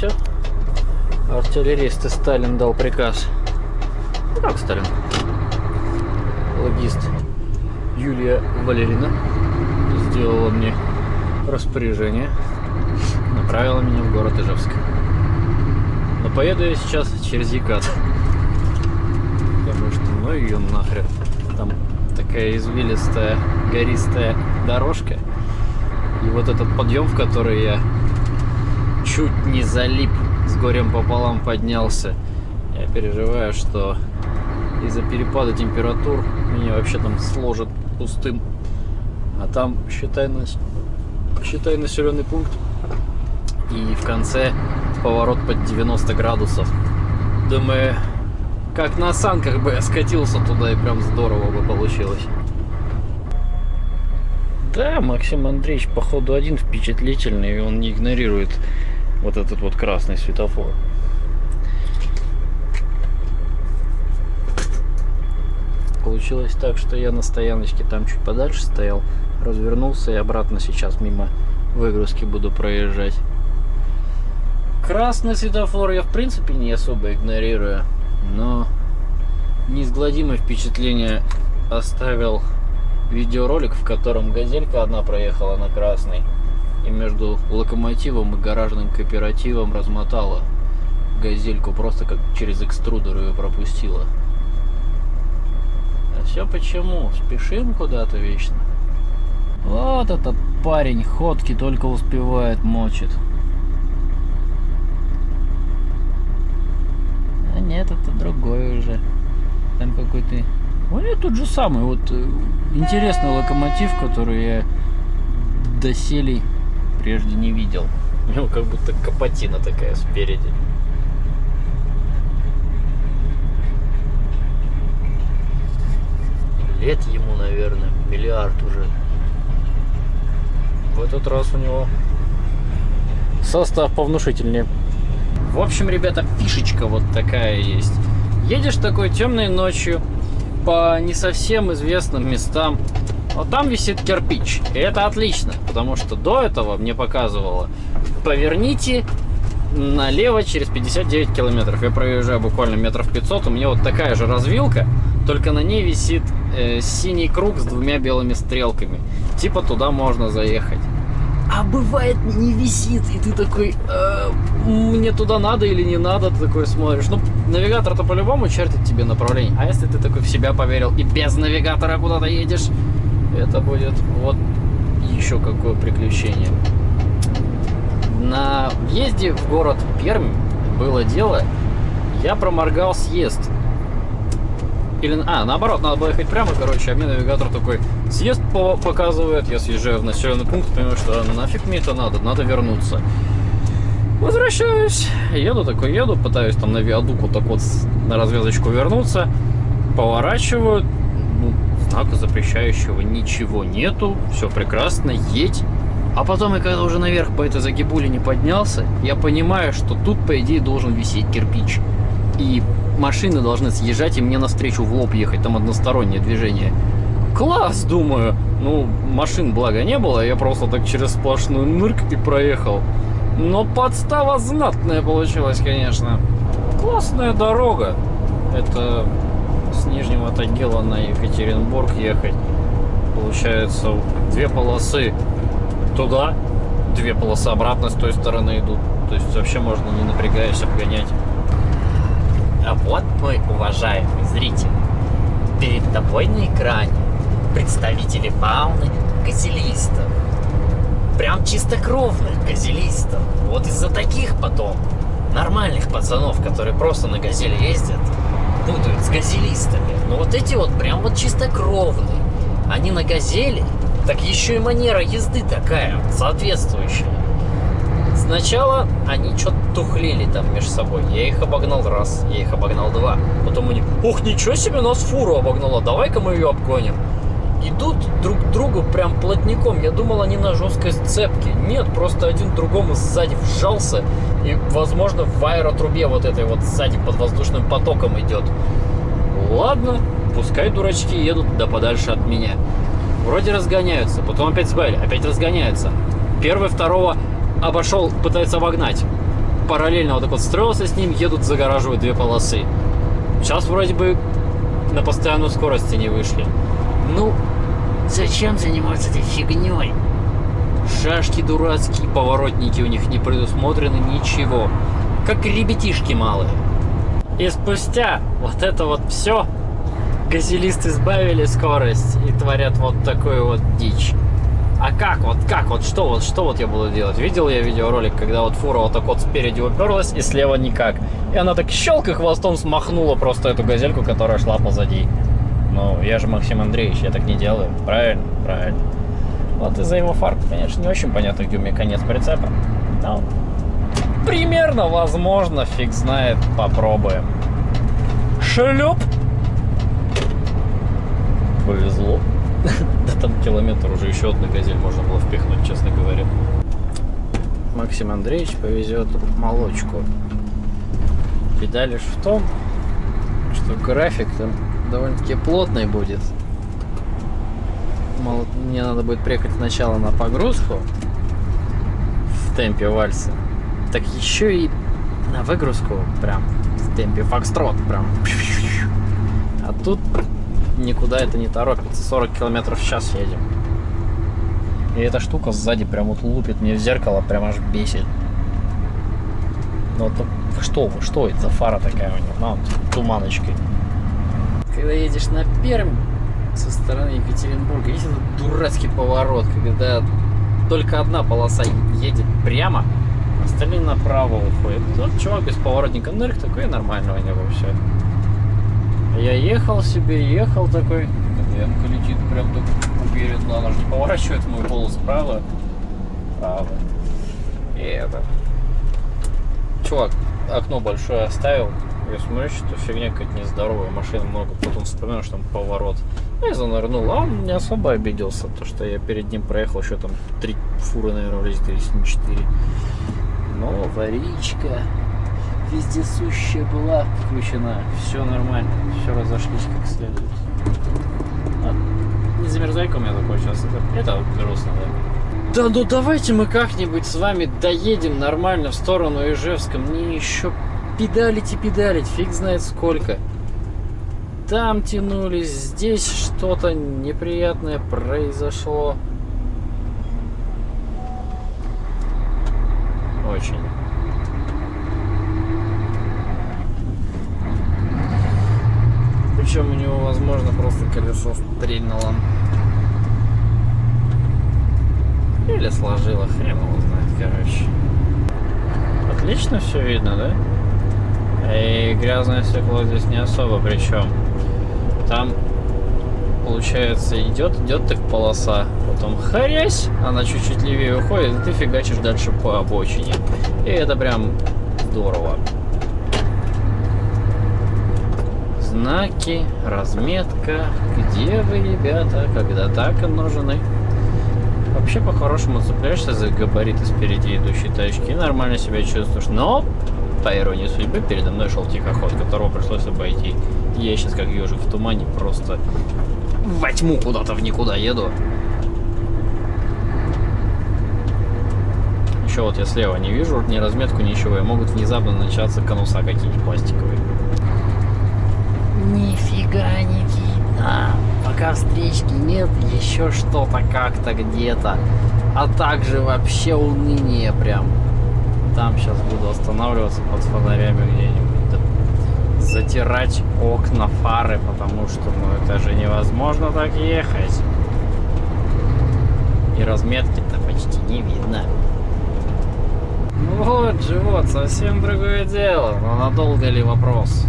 все. Артиллерист и Сталин дал приказ. Ну как Сталин? Логист Юлия Валерина сделала мне распоряжение, направила меня в город Ижевск. Но поеду я сейчас через Екат. Потому что, ну ее нахрен. Там такая извилистая, гористая дорожка. И вот этот подъем, в который я чуть не залип, с горем пополам поднялся. Я переживаю, что из-за перепада температур меня вообще там сложит пустым. А там, считай, считай населенный пункт. И в конце поворот под 90 градусов. Думаю, как на санках бы я скатился туда, и прям здорово бы получилось. Да, Максим Андреевич, походу, один впечатлительный, и он не игнорирует вот этот вот красный светофор. Получилось так, что я на стояночке там чуть подальше стоял, развернулся и обратно сейчас мимо выгрузки буду проезжать. Красный светофор я в принципе не особо игнорирую, но неизгладимое впечатление оставил видеоролик, в котором газелька одна проехала на красный и между локомотивом и гаражным кооперативом размотала газельку, просто как через экструдер ее пропустила. А все почему? Спешим куда-то вечно. Вот этот парень ходки только успевает мочит. А нет, это другой уже. Там какой-то... Нее тот же самый, вот э, интересный локомотив, который я доселе прежде не видел. У него как будто капотина такая спереди. Лет ему, наверное, миллиард уже. В этот раз у него состав повнушительнее. В общем, ребята, фишечка вот такая есть. Едешь такой темной ночью по не совсем известным местам. Вот там висит кирпич. И это отлично, потому что до этого мне показывало поверните налево через 59 километров. Я проезжаю буквально метров 500, у меня вот такая же развилка, только на ней висит э, синий круг с двумя белыми стрелками. Типа туда можно заехать. А бывает не висит, и ты такой, э, мне туда надо или не надо, ты такой смотришь. Ну, навигатор-то по-любому чертит тебе направление. А если ты такой в себя поверил и без навигатора куда-то едешь, это будет вот еще какое приключение. На въезде в город Пермь было дело, я проморгал съезд. Или, а, наоборот, надо было ехать прямо, короче, а мне навигатор такой съезд по показывает, я съезжаю в населенный пункт, понимаю, что нафиг мне это надо, надо вернуться. Возвращаюсь, еду такой, еду, пытаюсь там на виадуку так вот на развязочку вернуться, поворачиваю, ну, знака запрещающего ничего нету, все прекрасно, едь. А потом, я когда уже наверх по этой загибуле не поднялся, я понимаю, что тут, по идее, должен висеть кирпич. И машины должны съезжать и мне навстречу в лоб ехать, там одностороннее движение. Класс, думаю. Ну, машин, благо, не было, я просто так через сплошную нырк и проехал. Но подстава знатная получилась, конечно. Классная дорога. Это с Нижнего Тагила на Екатеринбург ехать. Получается, две полосы туда, две полосы обратно с той стороны идут. То есть вообще можно не напрягаясь обгонять. А вот, мой уважаемый зритель, перед тобой на экране представители фауны газелистов. Прям чистокровных газелистов. Вот из-за таких потом нормальных пацанов, которые просто на газели ездят, путают с газелистами. Но вот эти вот прям вот чистокровные. Они на газели, так еще и манера езды такая, соответствующая. Сначала они что-то тухлили там между собой. Я их обогнал раз, я их обогнал два. Потом они, ох, ничего себе, нас фуру обогнала, давай-ка мы ее обгоним. Идут друг к другу прям плотником. Я думал, они на жесткой сцепке. Нет, просто один другому сзади вжался. И, возможно, в аэротрубе вот этой вот сзади под воздушным потоком идет. Ладно, пускай дурачки едут да подальше от меня. Вроде разгоняются, потом опять сбавили, опять разгоняются. Первый, второго обошел, пытается обогнать. параллельно вот так вот строился с ним, едут, загораживают две полосы. Сейчас вроде бы на постоянную скорости не вышли. Ну, зачем заниматься этой фигней? Шашки дурацкие, поворотники у них не предусмотрены, ничего. Как ребятишки малые. И спустя вот это вот все, газелисты сбавили скорость и творят вот такую вот дичь. А как вот, как вот, что вот, что вот я буду делать? Видел я видеоролик, когда вот фура вот так вот спереди уперлась и слева никак. И она так щелк и хвостом смахнула просто эту газельку, которая шла позади. Ну, я же Максим Андреевич, я так не делаю. Правильно? Правильно. Вот из-за его фар, конечно, не очень понятно, где у меня конец прицепа. Но примерно, возможно, фиг знает, попробуем. Шлеп! Повезло. Да там километр уже еще одну газель можно было впихнуть, честно говоря. Максим Андреевич повезет молочку. Беда лишь в том, что график там довольно-таки плотный будет. Мне надо будет приехать сначала на погрузку в темпе вальса, так еще и на выгрузку прям в темпе фокстрот прям. А тут никуда это не торопится. 40 километров в час едем. И эта штука сзади прям вот лупит мне в зеркало, прям аж бесит. Ну вот что вы, что это за фара такая у него? На, вот, туманочкой. Когда едешь на Пермь со стороны Екатеринбурга, есть этот дурацкий поворот, когда только одна полоса едет прямо, остальные направо уходят. Вот чувак без поворотника нырк такой, нормально у него все. Я ехал себе, ехал такой. Янка летит прям так уверенно. Она же не поворачивает мою полосу справа. Право. И это. Чувак, окно большое оставил. Я смотрю, что фигня какая-то нездоровая. Машин много. Потом вспоминаю, что там поворот. Ну, я занырнул. А он не особо обиделся. То, что я перед ним проехал еще там три фуры, наверное, влезет, если не четыре. Но аварийка вездесущая была включена. Все нормально, все разошлись как следует. Не замерзайка у меня такой сейчас. Это, это грустно, да? Да ну давайте мы как-нибудь с вами доедем нормально в сторону Ижевска. Мне еще педалить и педалить, фиг знает сколько. Там тянулись, здесь что-то неприятное произошло. Очень. Причем у него, возможно, просто колесо стрельнуло. Или сложило, хрен его знает, короче. Отлично все видно, да? И грязное стекло здесь не особо, причем там получается идет, идет так полоса, потом харясь, она чуть-чуть левее уходит, и ты фигачишь дальше по обочине. И это прям здорово. знаки, разметка, где вы, ребята, когда так нужны. Вообще, по-хорошему, цепляешься за габариты спереди идущей тачки и нормально себя чувствуешь. Но, по иронии судьбы, передо мной шел тихоход, которого пришлось обойти. Я сейчас, как ежик в тумане, просто во тьму куда-то в никуда еду. Еще вот я слева не вижу ни разметку, ничего, и могут внезапно начаться конуса какие-нибудь пластиковые. Нифига не видно. Пока встречки нет, еще что-то как-то где-то. А также вообще уныние прям. Там сейчас буду останавливаться под фонарями где-нибудь. Затирать окна, фары, потому что ну это же невозможно так ехать. И разметки-то почти не видно. Ну вот же, вот, совсем другое дело. Но надолго ли вопрос?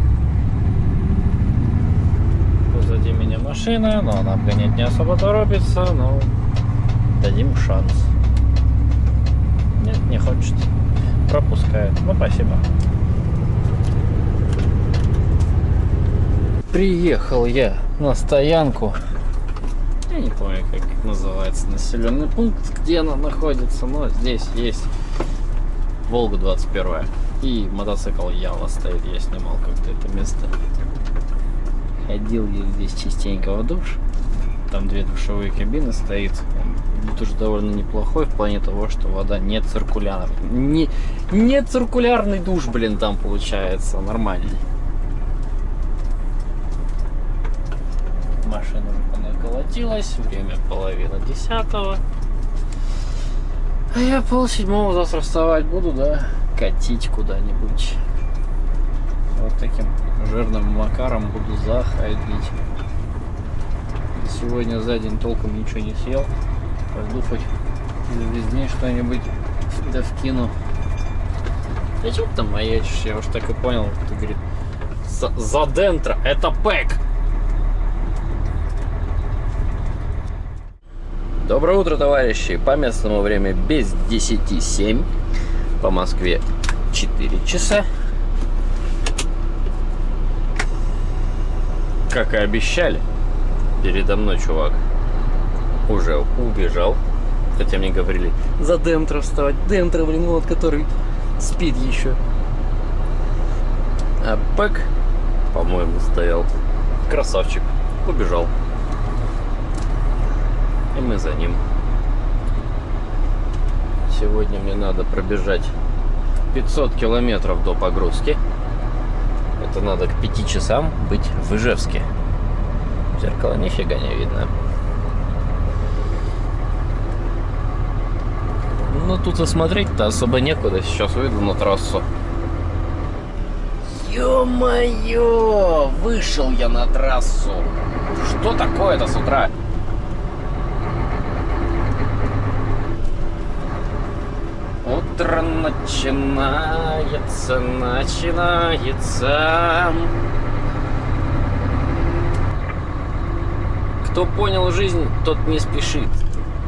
Позади меня машина, но она обгонять не особо торопится, но дадим шанс. Нет, не хочет. Пропускает. Ну, спасибо. Приехал я на стоянку. Я не помню, как называется населенный пункт, где она находится, но здесь есть Волга 21. И мотоцикл Ява стоит, я снимал как-то это место. Ходил я здесь частенько в душ. Там две душевые кабины стоит. Душ довольно неплохой в плане того, что вода не циркулярная. Не, не циркулярный душ, блин, там получается. Нормальный. Машина уже наколотилась. Время половина десятого. А я пол седьмого завтра вставать буду, да, катить куда-нибудь. Вот таким жирным макаром буду заходить. Сегодня за день толком ничего не съел. Пойду хоть весь день что-нибудь да вкину. Да что ты там маячишь? Я уж так и понял. Ты, говорит, за, за дентро. Это пэк. Доброе утро, товарищи! По местному время без 10.07. По Москве 4 часа. Как и обещали, передо мной чувак уже убежал. Хотя мне говорили, за Дентро вставать. Дентро, блин, вот, который спит еще. А Пэк, по-моему, стоял. Красавчик. Убежал. И мы за ним. Сегодня мне надо пробежать 500 километров до погрузки. Это надо к 5 часам быть в Ижевске. В зеркало нифига не видно. Ну, тут и смотреть-то особо некуда. Сейчас выйду на трассу. Ё-моё! Вышел я на трассу. Что такое-то с утра? Утро начинается, начинается. Кто понял жизнь, тот не спешит.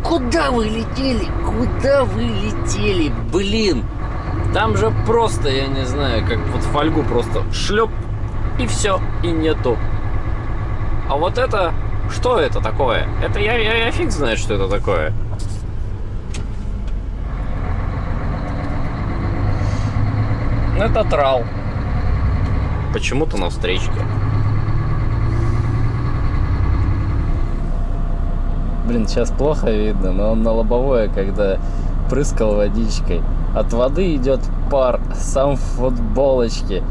Куда вы летели? Куда вы летели? Блин! Там же просто, я не знаю, как вот фольгу просто шлеп и все, и нету. А вот это, что это такое? Это я, я, я фиг знает, что это такое. Это трал. Почему-то на встречке. Блин, сейчас плохо видно, но он на лобовое, когда прыскал водичкой. От воды идет пар, сам в футболочке.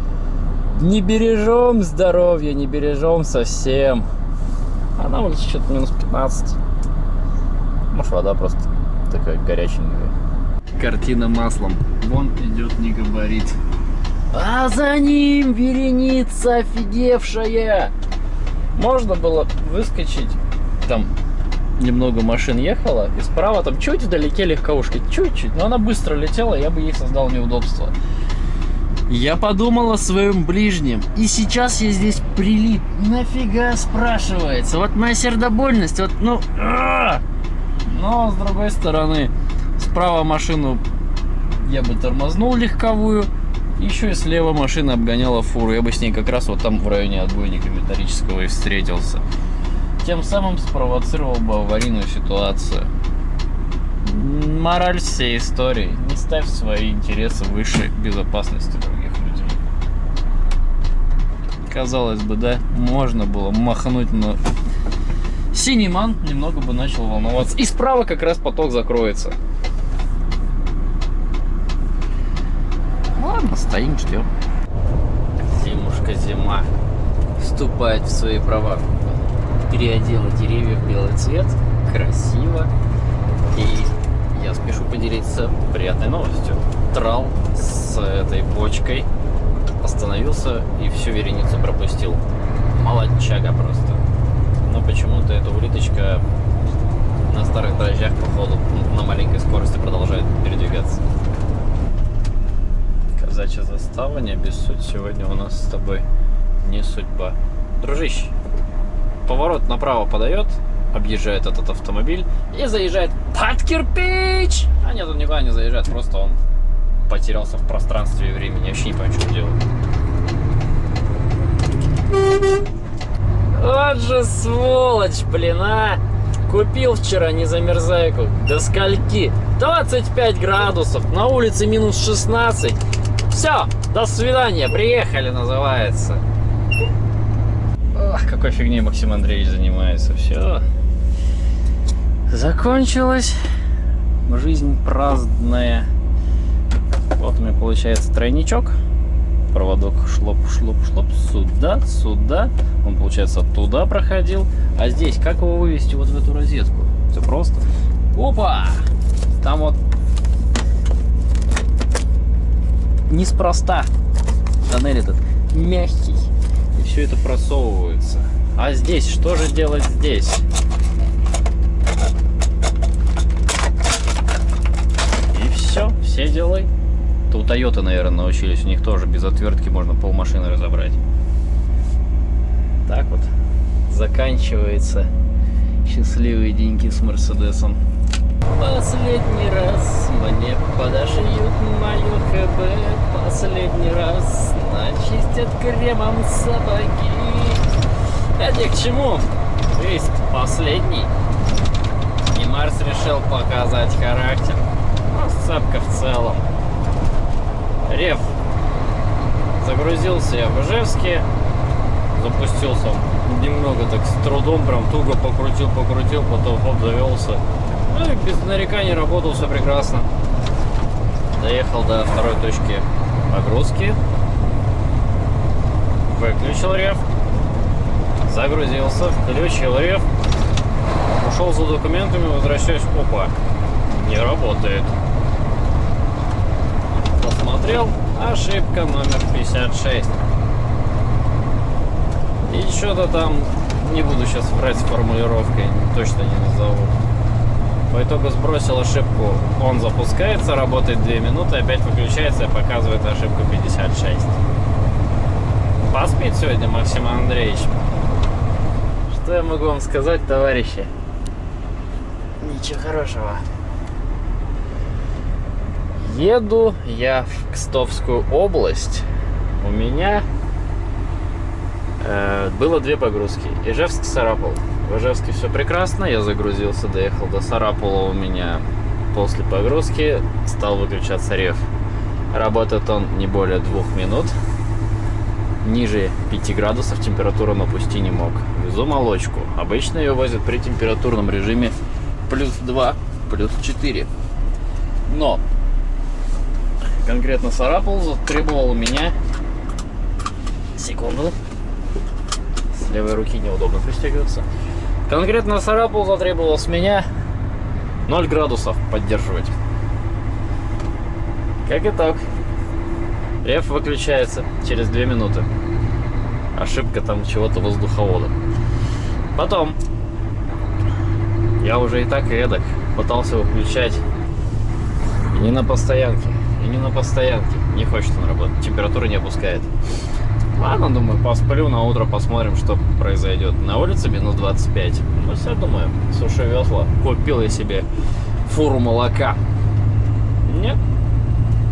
Не бережем здоровье, не бережем совсем. А на улице что-то минус 15. Может, вода просто такая горяченькая. Картина маслом. Вон идет не габарит. А за ним вереница офигевшая. Можно было выскочить. Там немного машин ехало. И справа там чуть вдалеке легковушки. Чуть-чуть. Но она быстро летела, я бы ей создал неудобство. Я подумал о своем ближнем. И сейчас я здесь прилип. Нафига спрашивается? Вот моя сердобольность, вот, ну... А! Но, с другой стороны, справа машину я бы тормознул легковую. Еще и слева машина обгоняла фуру. Я бы с ней как раз вот там в районе отбойника металлического и встретился. Тем самым спровоцировал бы аварийную ситуацию. Мораль всей истории. Не ставь свои интересы выше безопасности других людей. Казалось бы, да, можно было махнуть, но синий ман немного бы начал волноваться. И справа как раз поток закроется. Ладно, стоим, ждем. Зимушка зима вступает в свои права. Переодела деревья в белый цвет. Красиво. И я спешу поделиться приятной новостью. Трал с этой бочкой остановился и всю вереницу пропустил. Молодчага просто. Но почему-то эта улиточка на старых дрожжах, походу, на маленькой скорости продолжает передвигаться. Казачья застава, не обессудь, сегодня у нас с тобой не судьба. Дружище, поворот направо подает, объезжает этот автомобиль и заезжает под кирпич! А нет, он никуда не заезжает, просто он потерялся в пространстве и времени. Я вообще не понимаю, что делает. Вот же сволочь, блин, а! Купил вчера незамерзайку. До скольки? 25 градусов. На улице минус 16. Все, до свидания. Приехали, называется. Ох, какой фигней Максим Андреевич занимается. Все. закончилась. Жизнь праздная. Вот у меня получается тройничок. Проводок шлоп, шлоп, шлоп. Сюда, сюда. Он, получается, туда проходил. А здесь, как его вывести вот в эту розетку? Все просто. Опа! Там вот неспроста тоннель этот мягкий. И все это просовывается. А здесь, что же делать здесь? И все, все делай. Это у Toyota, наверное, научились. У них тоже без отвертки можно полмашины разобрать. Так вот заканчивается счастливые деньги с Мерседесом. Последний раз мне подошьют мою ХБ Последний раз начистят кремом сапоги. Это к чему? Есть последний. И Марс решил показать характер. Ну, сцепка в целом. Рев. Загрузился я в Ижевске. Запустился немного так с трудом Прям туго покрутил, покрутил Потом хоп, завелся. Ну и без нареканий работал все прекрасно. Доехал до второй точки погрузки. Выключил рев. Загрузился, включил рев. Ушел за документами, возвращаюсь. Опа, не работает. Посмотрел, ошибка номер 56. И что-то там, не буду сейчас врать с формулировкой, точно не назову. По итогу сбросил ошибку. Он запускается, работает 2 минуты, опять выключается и показывает ошибку 56. Поспит сегодня Максим Андреевич. Что я могу вам сказать, товарищи? Ничего хорошего. Еду я в Кстовскую область. У меня э, было две погрузки. Ижевск-Сарапул. В Ижевске все прекрасно, я загрузился, доехал до Сарапула у меня после погрузки, стал выключаться рев. Работает он не более двух минут. Ниже 5 градусов температуру напусти не мог. Везу молочку. Обычно ее возят при температурном режиме плюс 2, плюс 4. Но конкретно Сарапул затребовал у меня... Секунду. С левой руки неудобно пристегиваться. Конкретно Сарапул затребовал с меня 0 градусов поддерживать. Как итог, реф выключается через 2 минуты. Ошибка там чего-то воздуховода. Потом, я уже и так эдак пытался выключать и не на постоянке, и не на постоянке. Не хочет он работать, температура не опускает. Ладно, думаю, посплю, на утро посмотрим, что произойдет. На улице минус 25. Ну, все, думаю, суши весла. Купил я себе фуру молока. Нет,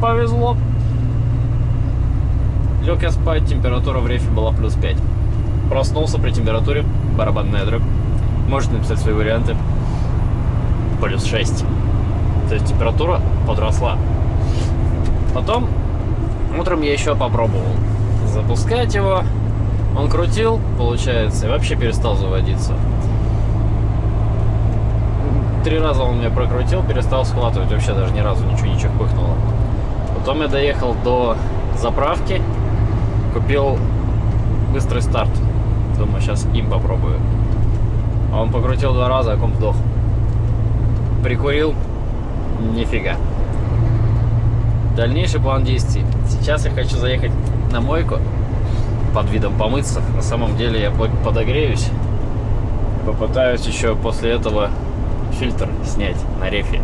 повезло. Лег я спать, температура в рефе была плюс 5. Проснулся при температуре, барабанная дробь. Можете написать свои варианты. Плюс 6. То есть температура подросла. Потом утром я еще попробовал запускать его. Он крутил, получается, и вообще перестал заводиться. Три раза он меня прокрутил, перестал схватывать, вообще даже ни разу ничего не чехпыхнуло. Потом я доехал до заправки, купил быстрый старт. Думаю, сейчас им попробую. А он покрутил два раза, а комп вдох. Прикурил, нифига. Дальнейший план действий. Сейчас я хочу заехать на мойку под видом помыться. На самом деле я подогреюсь. Попытаюсь еще после этого фильтр снять на рефе.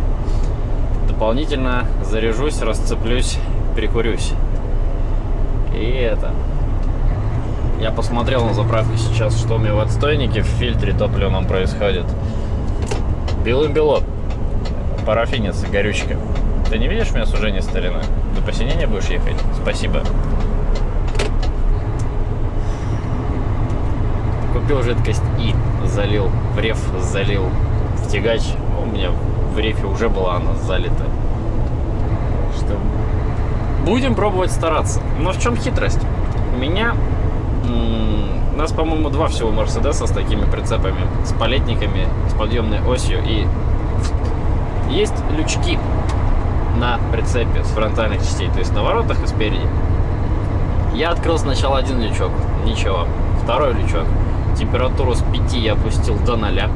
Дополнительно заряжусь, расцеплюсь, прикурюсь. И это. Я посмотрел на заправке сейчас, что у меня в отстойнике в фильтре топливном происходит. Белым-бело. Парафинец, горючка. Ты не видишь у меня сужение старины? До посинения будешь ехать? Спасибо. купил жидкость и залил в реф, залил в тягач. У меня в рефе уже была она залита. Будем пробовать стараться. Но в чем хитрость? У меня у нас, по-моему, два всего Мерседеса с такими прицепами, с палетниками, с подъемной осью и Есть лючки на прицепе с фронтальных частей, то есть на воротах и спереди. Я открыл сначала один лючок, ничего. Второй лючок. Температуру с 5 я опустил до 0.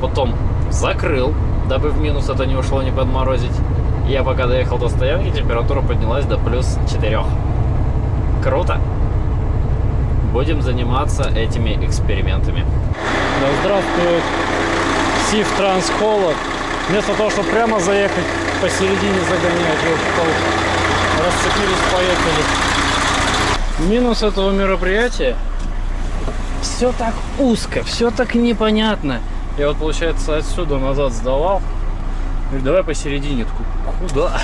Потом закрыл, дабы в минус это не ушло, не подморозить. Я пока доехал до стоянки, температура поднялась до плюс 4. Круто! Будем заниматься этими экспериментами. Да здравствует Сив Транс Холод. Вместо того, чтобы прямо заехать, посередине загонять. Расцепились, поехали. Минус этого мероприятия все так узко, все так непонятно. Я вот, получается, отсюда назад сдавал. Говорю, давай посередине. Такой, куда?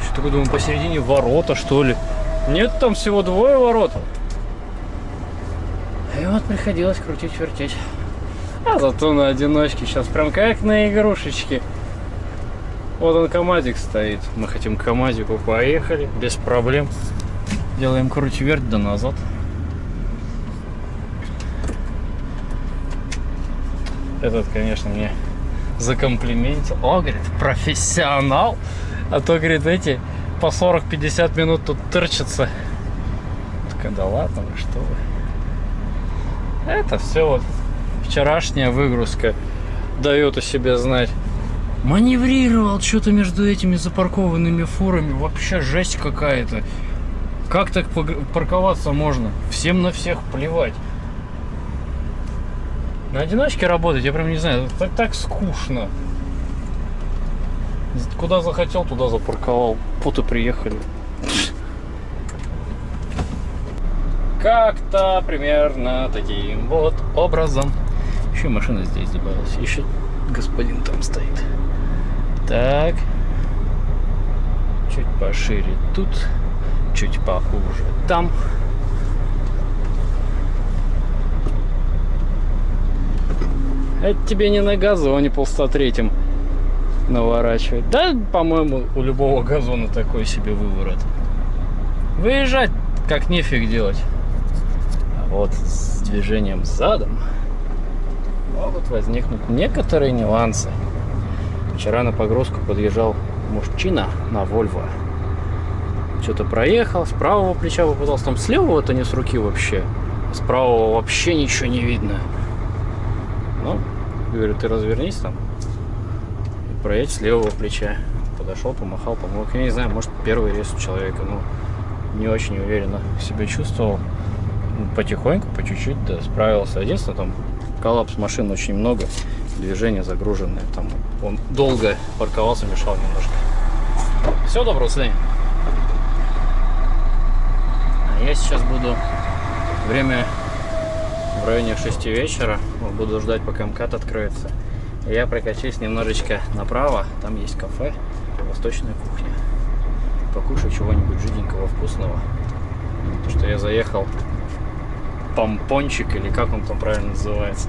Еще такой думаю, посередине ворота, что ли? Нет, там всего двое ворот. И вот приходилось крутить, вертеть. А зато на одиночке сейчас прям как на игрушечке. Вот он КамАЗик стоит. Мы хотим к КамАЗику поехали, без проблем. Делаем круть верть да назад. Этот, конечно, мне закомплиментил. О, говорит, профессионал. А то, говорит, эти по 40-50 минут тут тырчатся. Такая, да ладно, вы что вы. Это все вот вчерашняя выгрузка дает о себе знать. Маневрировал что-то между этими запаркованными фурами. Вообще жесть какая-то. Как так парковаться можно? Всем на всех плевать. На одиночке работать, я прям не знаю, так, так скучно. Куда захотел, туда запарковал. И приехали. Как-то примерно таким вот образом. Еще машина здесь добавилась. Еще господин там стоит. Так. Чуть пошире тут. Чуть поуже там. Это тебе не на газоне по 103 наворачивать. Да, по-моему, у любого газона такой себе выворот. Выезжать как нефиг делать. А вот с движением задом могут возникнуть некоторые нюансы. Вчера на погрузку подъезжал мужчина на Вольво. Что-то проехал, с правого плеча попытался, там с левого-то не с руки вообще. С правого вообще ничего не видно. Ну, говорю, ты развернись там и проедь с левого плеча. Подошел, помахал, помог. Я не знаю, может первый рейс у человека, ну, не очень уверенно себя чувствовал. Потихоньку, по чуть-чуть, да, справился. Единственное, там коллапс машин очень много, движение загруженное. Там он долго парковался, мешал немножко. Все, доброго свидания. А я сейчас буду время районе 6 вечера. Буду ждать, пока МКАД откроется. Я прокачусь немножечко направо. Там есть кафе, восточная кухня. Покушаю чего-нибудь жиденького, вкусного. Потому что я заехал помпончик, или как он там правильно называется.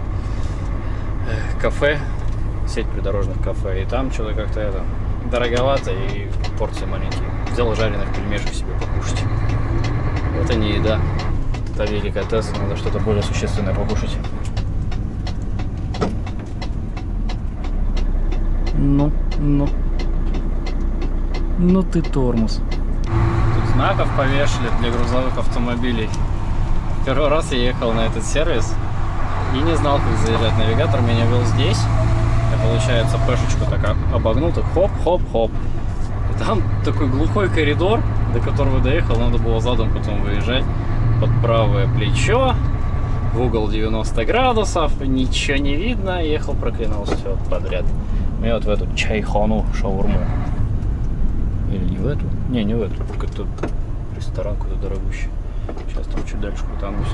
Кафе, сеть придорожных кафе. И там что-то как-то это дороговато и порции маленькие. Взял жареных пельмешек себе покушать. Это не еда это деликатес, надо что-то более существенное покушать. Ну, ну. Ну ты тормоз. Тут знаков повешали для грузовых автомобилей. Первый раз я ехал на этот сервис и не знал, как заезжать. Навигатор меня вел здесь. Я, получается, пешечку так обогнул, так хоп-хоп-хоп. И там такой глухой коридор, до которого доехал, надо было задом потом выезжать под правое плечо, в угол 90 градусов, ничего не видно, ехал, проклинал все подряд. И вот в эту чайхону шаурму. Или не в эту? Не, не в эту, какой-то ресторан какой-то дорогущий. Сейчас там чуть дальше крутанусь.